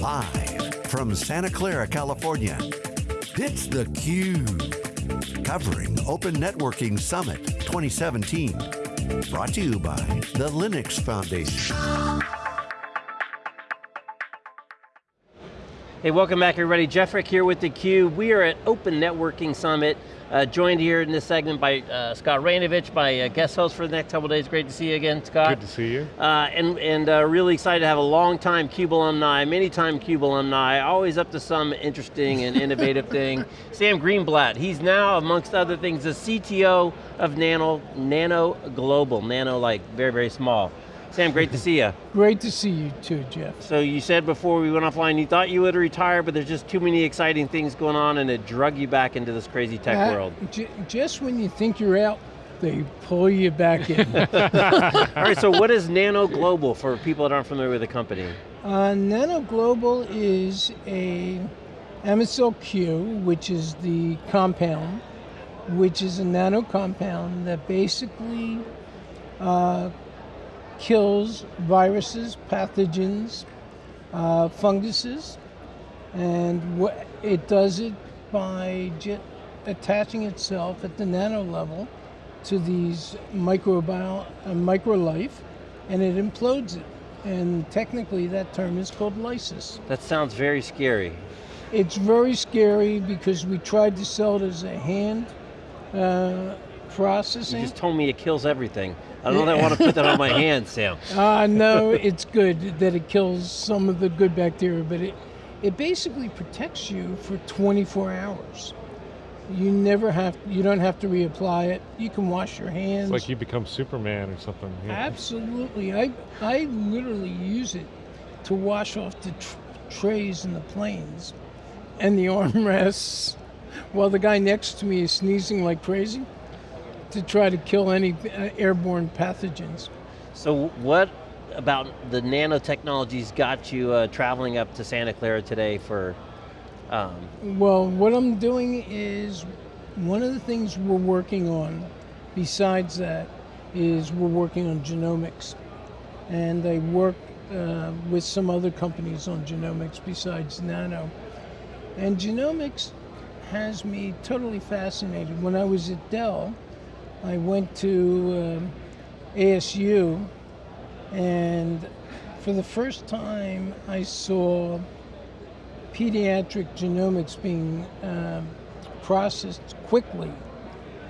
Live from Santa Clara, California, it's theCUBE. Covering Open Networking Summit 2017. Brought to you by the Linux Foundation. Hey, welcome back everybody. Jeff Frick here with theCUBE. We are at Open Networking Summit, uh, joined here in this segment by uh, Scott Raynovich, my uh, guest host for the next couple days. Great to see you again, Scott. Good to see you. Uh, and and uh, really excited to have a long time CUBE alumni, many time CUBE alumni, always up to some interesting and innovative thing. Sam Greenblatt, he's now, amongst other things, the CTO of Nano, Nano Global, Nano like very, very small. Sam, great to see you. Great to see you too, Jeff. So you said before we went offline, you thought you would retire, but there's just too many exciting things going on and it drug you back into this crazy tech Uh, world. j- just when you think you're out, they pull you back in. All right, so what is Nano Global for people that aren't familiar with the company? uh, Nano Global is a MSLQ, which is the compound, which is a nano compound that basically uh, kills viruses, pathogens, uh, funguses, and it does it by attaching itself at the nano level to these microbial uh, microlife, and it implodes it. And technically, that term is called lysis. That sounds very scary. It's very scary because we tried to sell it as a hand uh, You processing. just told me it kills everything. I don't know I want to put that on my hand, Sam. Uh, no, it's good that it kills some of the good bacteria, but it, it basically protects you for 24 hours. You never have, you don't have to reapply it. You can wash your hands. It's like you become Superman or something. yeah. Absolutely, I, I literally use it to wash off the tr- trays in the planes and the armrests while the guy next to me is sneezing like crazy to try to kill any uh, airborne pathogens. So what about the nanotechnologies got you uh, traveling up to Santa Clara today for, um, Well, what I'm doing is one of the things we're working on, besides that, is we're working on genomics. And I work uh, with some other companies on genomics besides Nano. And genomics has me totally fascinated. When I was at Dell, I went to um ASU, and for the first time, I saw pediatric genomics being um, processed quickly,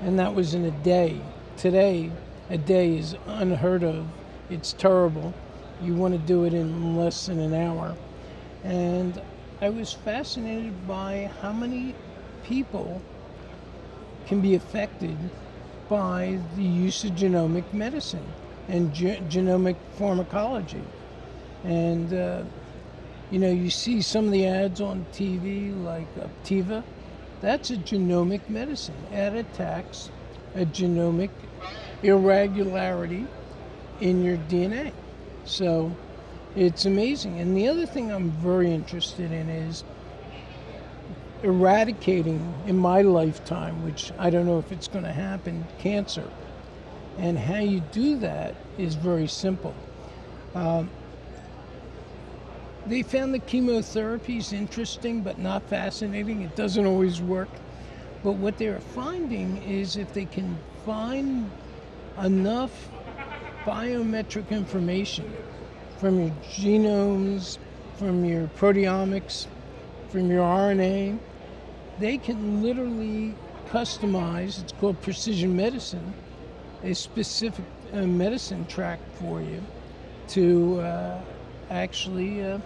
and that was in a day. Today, a day is unheard of. It's terrible. You want to do it in less than an hour. And I was fascinated by how many people can be affected by the use of genomic medicine and ge- genomic pharmacology. And uh, you know, you see some of the ads on TV like Opdivo. That's a genomic medicine. It attacks a genomic irregularity in your DNA. So it's amazing. And the other thing I'm very interested in is eradicating in my lifetime, which I don't know if it's going to happen, cancer. And how you do that is very simple. Um, they found the chemotherapy is interesting but not fascinating. It doesn't always work. But what they're finding is if they can find enough biometric information from your genomes, from your proteomics, from your RNA, they can literally customize, it's called precision medicine, a specific uh, medicine track for you to uh, actually uh,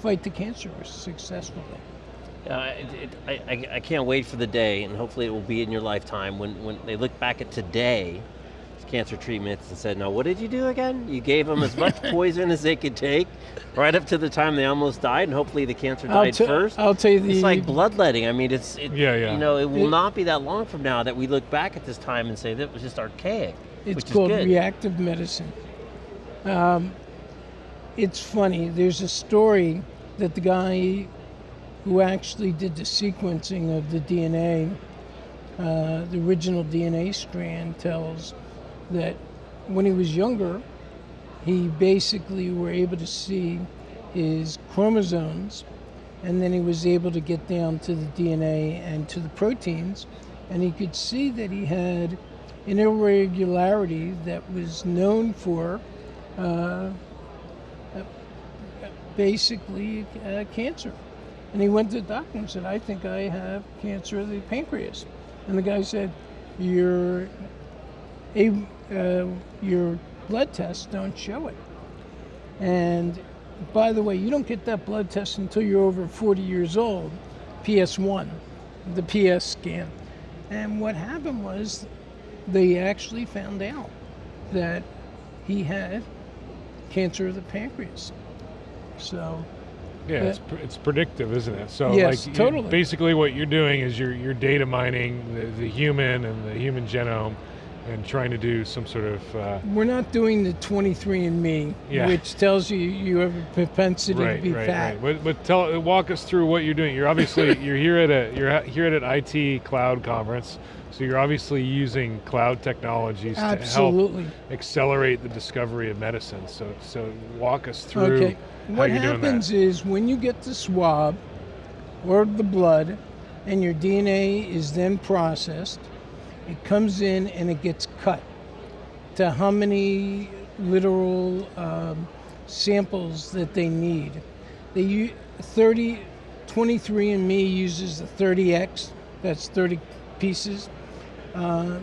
fight the cancer successfully. uh, it, it, I, I, I can't wait for the day, and hopefully it will be in your lifetime, when, when they look back at today, cancer treatments and said, now what did you do again? You gave them as much poison as they could take, right up to the time they almost died, and hopefully the cancer I'll died te- first. I'll tell you the. It's like bloodletting. I mean, it's it, Yeah, yeah. You know, it will It- not be that long from now that we look back at this time and say that was just archaic. It's called reactive medicine. Um, it's funny. There's a story that the guy who actually did the sequencing of the DNA, uh, the original DNA strand, tells that when he was younger, he basically were able to see his chromosomes, and then he was able to get down to the DNA and to the proteins, and he could see that he had an irregularity that was known for uh, basically uh, cancer. And he went to the doctor and said, I think I have cancer of the pancreas. And the guy said, Your, a, uh, your blood tests don't show it. And by the way, you don't get that blood test until you're over 40 years old, PS1, the PS scan. And what happened was they actually found out that he had cancer of the pancreas. So Yeah, it's, pr- it's predictive, isn't it? So Yes, like totally. basically what you're doing is you're you're data mining the, the human and the human genome and trying to do some sort of uh, we're not doing the 23andMe, Yeah. which tells you you have a propensity right, to be right, fat. right. But but tell walk us through what you're doing. You're obviously you're here at a you're here at an IT cloud conference. So you're obviously using cloud technologies Absolutely. to help accelerate the discovery of medicine. So so walk us through Okay. What you're doing happens is when you get the swab or the blood and your DNA is then processed, it comes in and it gets cut to how many literal um, samples that they need. They use 30, 23andMe uses the 30x, that's 30 pieces. Uh,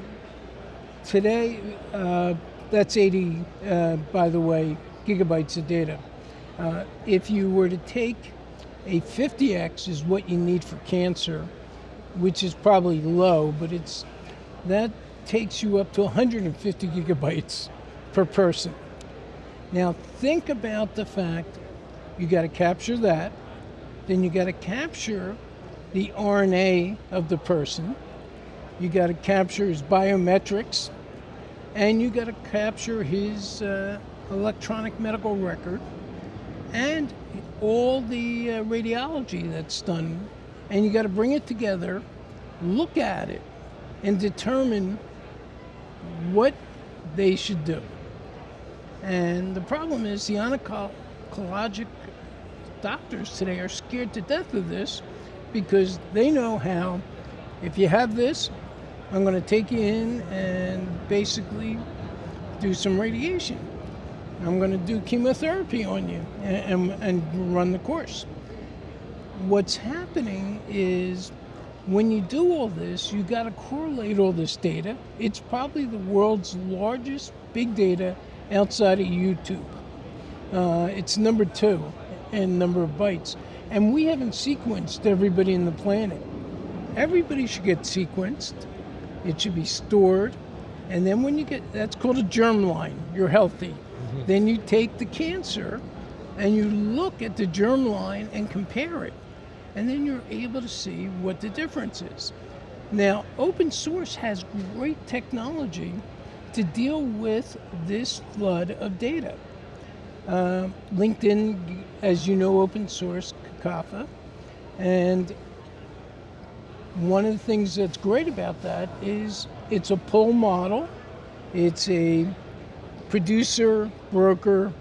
today, uh, that's 80, uh, by the way, gigabytes of data. Uh, if you were to take a 50x is what you need for cancer, which is probably low, but it's that takes you up to 150 gigabytes per person. Now think about the fact you got to capture that, then you got to capture the RNA of the person, you got to capture his biometrics, and you got to capture his uh, electronic medical record and all the uh, radiology that's done. And you got to bring it together, look at it, and determine what they should do. And the problem is the oncologic doctors today are scared to death of this because they know how, if you have this, I'm going to take you in and basically do some radiation. I'm going to do chemotherapy on you and, and, and run the course. What's happening is when you do all this, you got to correlate all this data. It's probably the world's largest big data outside of YouTube. Uh, it's number two in number of bytes. And we haven't sequenced everybody in the planet. Everybody should get sequenced. It should be stored. And then when you get, that's called a germline, you're healthy. Then you take the cancer and you look at the germline and compare it. And then you're able to see what the difference is. Now, open source has great technology to deal with this flood of data. Uh, LinkedIn, as you know, open source Kafka, and one of the things that's great about that is it's a pull model. It's a producer, broker,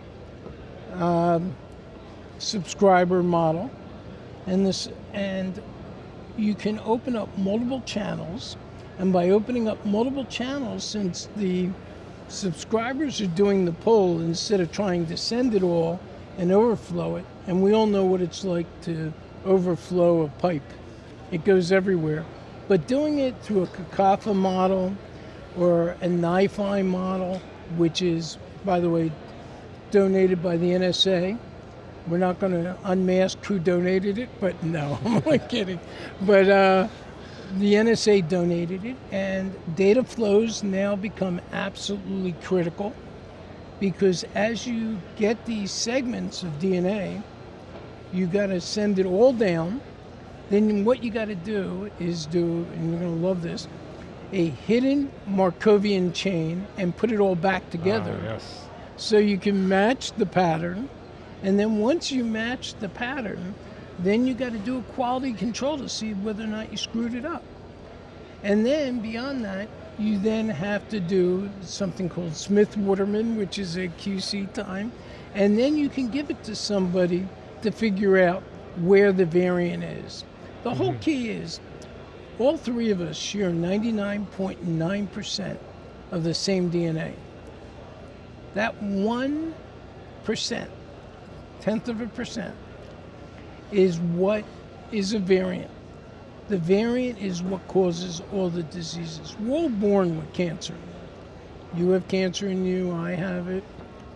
um, subscriber model, and this and you can open up multiple channels, and by opening up multiple channels, since the subscribers are doing the pull instead of trying to send it all and overflow it, and we all know what it's like to overflow a pipe. It goes everywhere. But doing it through a Kafka model or a NiFi model, which is, by the way, donated by the NSA. We're not going to unmask who donated it, but no, I'm only kidding. But uh, the NSA donated it, and data flows now become absolutely critical because as you get these segments of DNA, you got to send it all down. Then what you got to do is do, and you're going to love this, a hidden Markovian chain and put it all back together. Ah, yes. So you can match the pattern, and then once you match the pattern, then you got to do a quality control to see whether or not you screwed it up. And then beyond that, you then have to do something called Smith Waterman, which is a QC time, And then you can give it to somebody to figure out where the variant is. The whole mm-hmm. key is all three of us share 99.9% of the same DNA. That 1%, tenth of a percent, is what is a variant. The variant is what causes all the diseases. We're all born with cancer. You have cancer in you, I have it,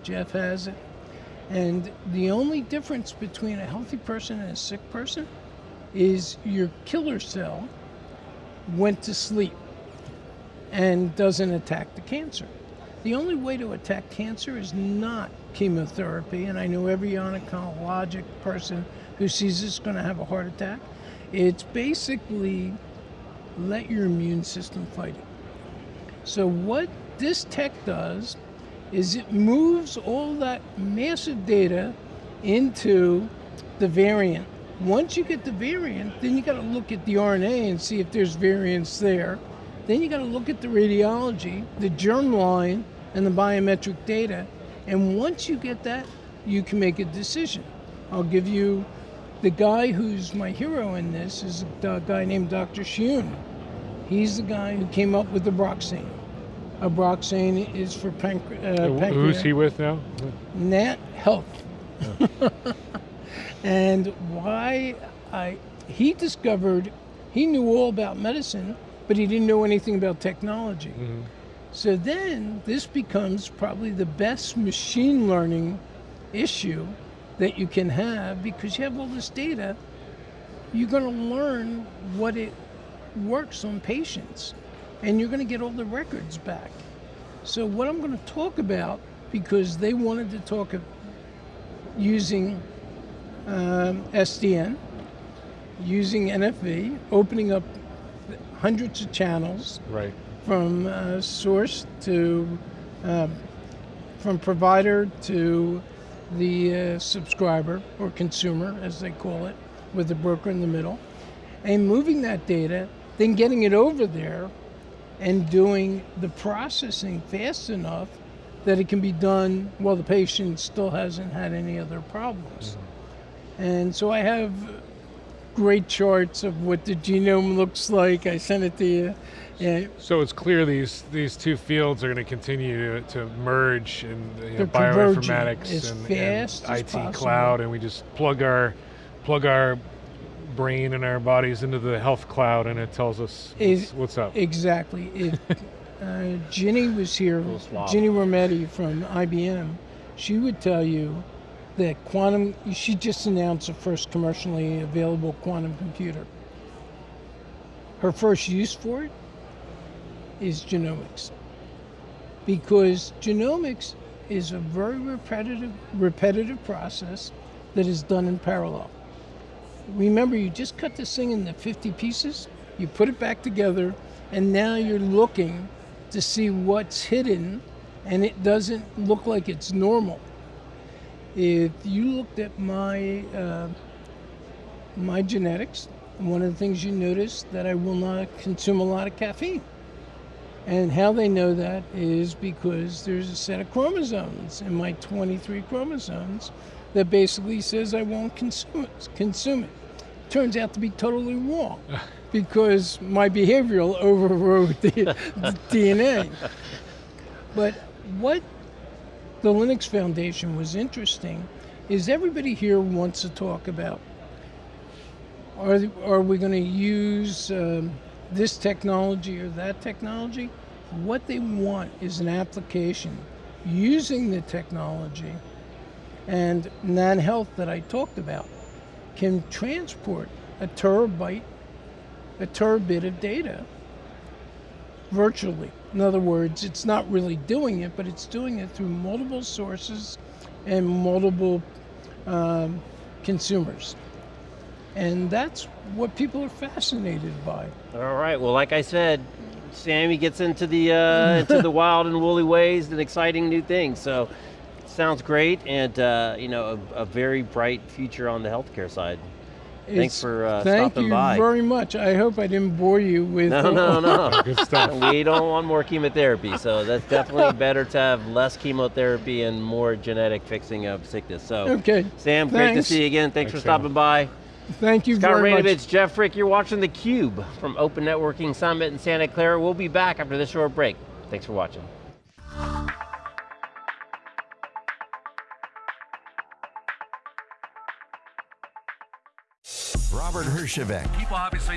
Jeff has it. And the only difference between a healthy person and a sick person is your killer cell went to sleep and doesn't attack the cancer. The only way to attack cancer is not chemotherapy, and I know every oncologic person who sees this is going to have a heart attack. It's basically let your immune system fight it. So, what this tech does is it moves all that massive data into the variant. Once you get the variant, then you got to look at the RNA and see if there's variants there. Then you got to look at the radiology, the germline, and the biometric data. And once you get that, you can make a decision. I'll give you the guy who's my hero in this is a guy named Dr. Shun. He's the guy who came up with the Broxane. Abraxane is for pancre- uh, pancreas. Who's he with now? Nat Health. and why I he discovered he knew all about medicine, but he didn't know anything about technology. Mhm. So then this becomes probably the best machine learning issue that you can have because you have all this data. You're going to learn what it works on patients and you're going to get all the records back. So what I'm going to talk about because they wanted to talk of using um, SDN, using NFV, opening up hundreds of channels Right. From uh, source to um, from provider to the uh, subscriber or consumer, as they call it, with the broker in the middle, and moving that data, then getting it over there and doing the processing fast enough that it can be done while the patient still hasn't had any other problems. And so I have great charts of what the genome looks like. I sent it to you. Yeah, So it's clear these these two fields are going to continue to, to merge in you know, bioinformatics as and, fast and as IT possible. cloud, and we just plug our plug our brain and our bodies into the health cloud, and it tells us Is- what's, what's up. Exactly. If uh, Ginny was here, Ginny Rometty from IBM, she would tell you that quantum, she just announced the first commercially available quantum computer. Her first use for it is genomics. Because genomics is a very repetitive, repetitive process that is done in parallel. Remember, you just cut this thing into 50 pieces, you put it back together, and now you're looking to see what's hidden, and it doesn't look like it's normal. If you looked at my uh, my genetics, one of the things you notice that I will not consume a lot of caffeine. And how they know that is because there's a set of chromosomes in my 23 chromosomes that basically says I won't consume it. Consume it. Turns out to be totally wrong because my behavioral overrode the, the DNA. But what the Linux Foundation was interesting is everybody here wants to talk about are, are we going to use um, this technology or that technology? What they want is an application using the technology and NantHealth that I talked about can transport a terabyte, a terabit of data virtually. In other words, it's not really doing it, but it's doing it through multiple sources and multiple um, consumers. And that's what people are fascinated by. All right. Well, like I said, Sammy gets into the uh, into the wild and woolly ways and exciting new things. So, sounds great, and uh, you know, a, a very bright future on the healthcare side. Thanks for uh, Thank stopping by. Thank you very much. I hope I didn't bore you with. no, no, no. Good stuff. we don't want more chemotherapy, so that's definitely better to have less chemotherapy and more genetic fixing of sickness. So, Okay. Sam, great to see you again. Thanks, Thanks, for Sam. stopping by. Thank you Scott very much. Raynovich, Jeff Frick, you're watching theCUBE from Open Networking Summit in Santa Clara. We'll be back after this short break. Thanks for watching. Robert Hershevek. People obviously